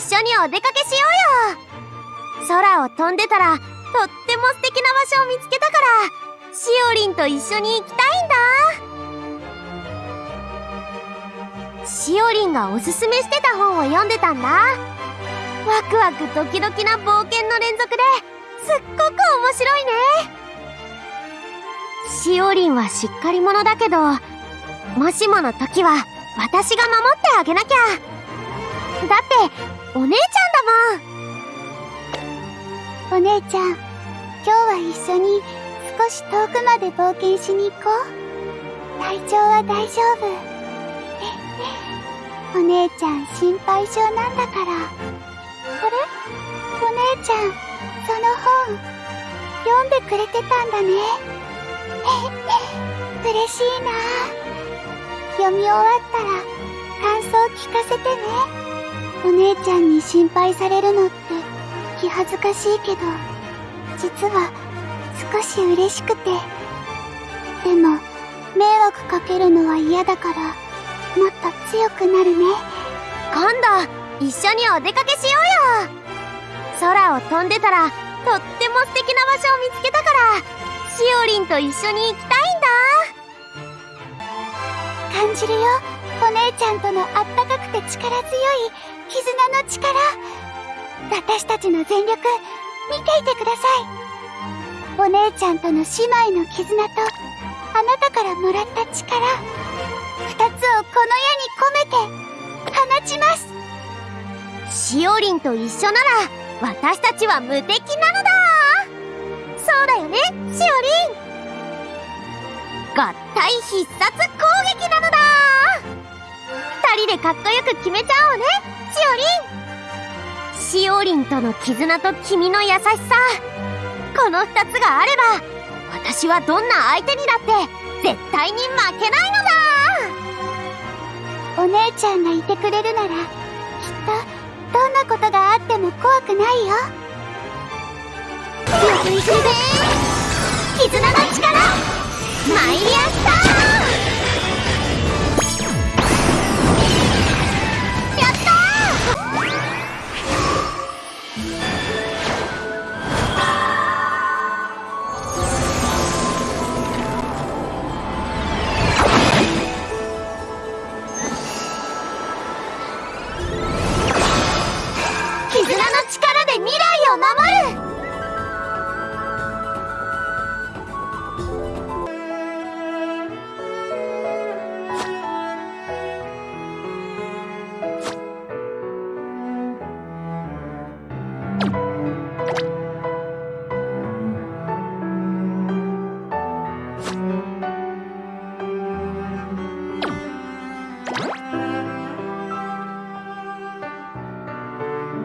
緒にお出かけしようよ。空を飛んでたらとっても素敵な場所を見つけたからしおりんと一緒に行きたいんだ。しおりんがおすすめしてた本を読んでたんだ。ワクワクドキドキな冒険の連続ですっごく面白いね。しおりんはしっかり者だけどもしもの時は私が守ってあげなきゃ。だってお姉ちゃんだもん。お姉ちゃん今日は一緒に少し遠くまで冒険しに行こう。体調は大丈夫。お姉ちゃん心配性なんだから。あれ？お姉ちゃんその本読んでくれてたんだね。嬉しいな。読み終わったら感想聞かせちゃんに心配されるのって気恥ずかしいけど実は少し嬉しくて。でも迷惑かけるのは嫌だからもっと強くなるね。今度一緒にお出かけしようよ。空を飛んでたらとっても素敵な場所を見つけたからしおりんと一緒に行きたいんだ。感じるよお姉ちゃんとのあったかくて力強い絆の力私たちの全力見ていてください。お姉ちゃんとの姉妹の絆とあなたからもらった力二つをこの世に込めて放ちます。しおりんと一緒なら私たちは無敵なのだ。そうだよねしおりん。合体必殺攻撃なのだ。人でかっこよく決めちゃおうね。しおりん。しおりんとの絆と君の優しさ。この二つがあれば私はどんな相手にだって絶対に負けないのだ。お姉ちゃんがいてくれるならきっとどんなことがあっても怖くないよ。強くいくぜ絆